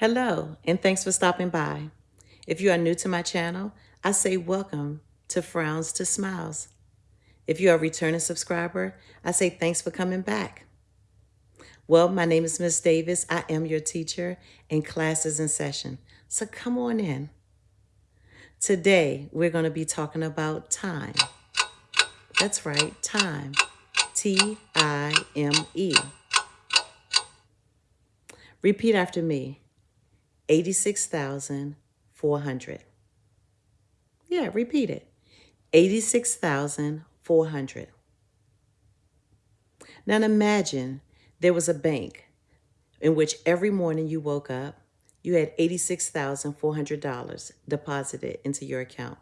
Hello, and thanks for stopping by. If you are new to my channel, I say welcome to Frowns to Smiles. If you are a returning subscriber, I say thanks for coming back. Well, my name is Miss Davis. I am your teacher, and class is in session. So come on in. Today, we're going to be talking about time. That's right, time. T I M E. Repeat after me 86,400. Yeah, repeat it 86,400. Now imagine there was a bank in which every morning you woke up, you had $86,400 deposited into your account.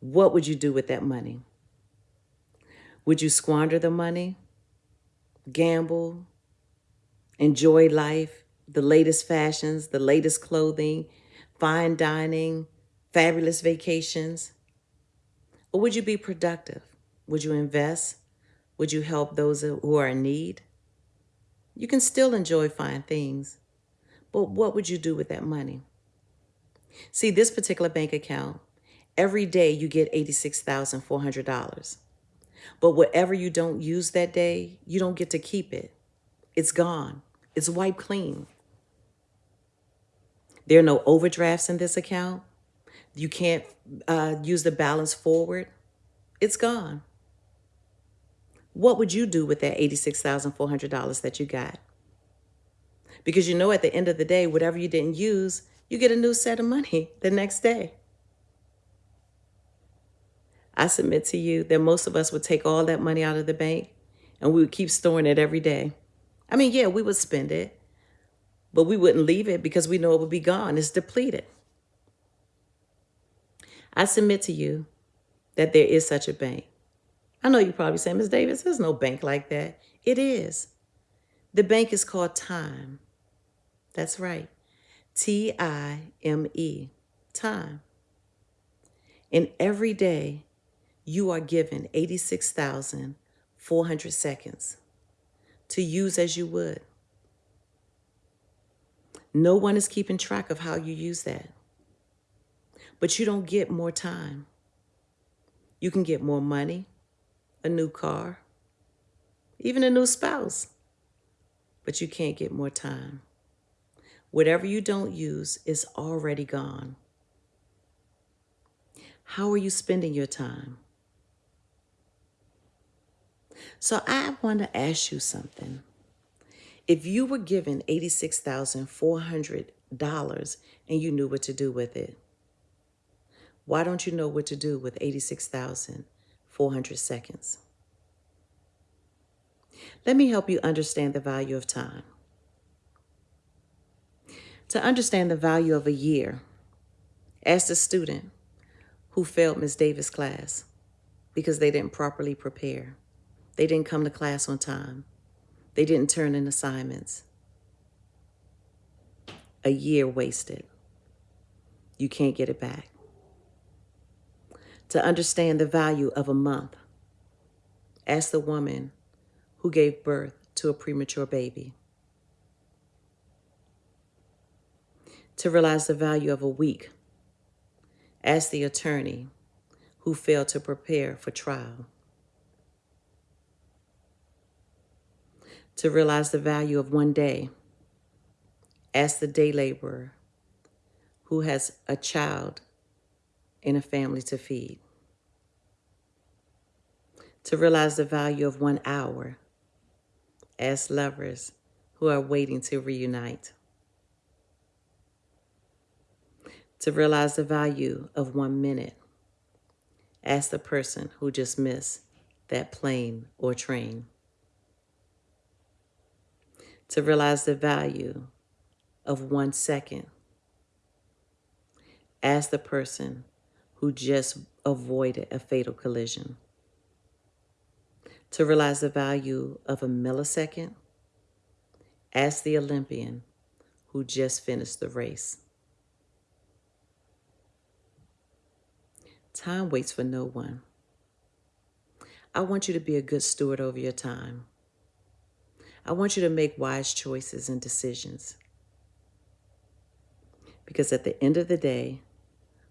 What would you do with that money? Would you squander the money, gamble, enjoy life, the latest fashions, the latest clothing, fine dining, fabulous vacations? Or would you be productive? Would you invest? Would you help those who are in need? You can still enjoy fine things, but what would you do with that money? See, this particular bank account, every day you get $86,400. But whatever you don't use that day, you don't get to keep it. It's gone. It's wiped clean. There are no overdrafts in this account. You can't uh, use the balance forward. It's gone. What would you do with that $86,400 that you got? Because you know at the end of the day, whatever you didn't use, you get a new set of money the next day. I submit to you that most of us would take all that money out of the bank and we would keep storing it every day. I mean, yeah, we would spend it, but we wouldn't leave it because we know it would be gone. It's depleted. I submit to you that there is such a bank. I know you probably say, Ms. Davis, there's no bank like that. It is. The bank is called time. That's right. T I M E, time. And every day you are given 86,400 seconds to use as you would. No one is keeping track of how you use that. But you don't get more time. You can get more money, a new car, even a new spouse, but you can't get more time. Whatever you don't use is already gone. How are you spending your time? So I want to ask you something. If you were given $86,400 and you knew what to do with it, why don't you know what to do with 86,400 seconds? Let me help you understand the value of time. To understand the value of a year, ask the student who failed Ms. Davis' class because they didn't properly prepare. They didn't come to class on time. They didn't turn in assignments. A year wasted. You can't get it back. To understand the value of a month, ask the woman who gave birth to a premature baby. To realize the value of a week, ask the attorney who failed to prepare for trial. To realize the value of one day. Ask the day laborer who has a child and a family to feed. To realize the value of one hour. Ask lovers who are waiting to reunite. To realize the value of one minute. Ask the person who just missed that plane or train to realize the value of one second. As the person who just avoided a fatal collision. To realize the value of a millisecond, as the Olympian who just finished the race. Time waits for no one. I want you to be a good steward over your time. I want you to make wise choices and decisions. Because at the end of the day,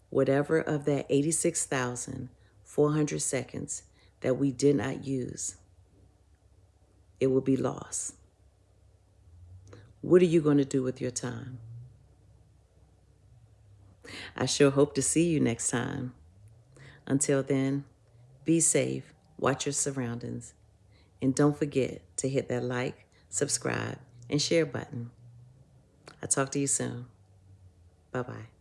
whatever of that 86,400 seconds that we did not use, it will be lost. What are you going to do with your time? I sure hope to see you next time. Until then, be safe, watch your surroundings, and don't forget to hit that like, subscribe, and share button. I'll talk to you soon. Bye bye.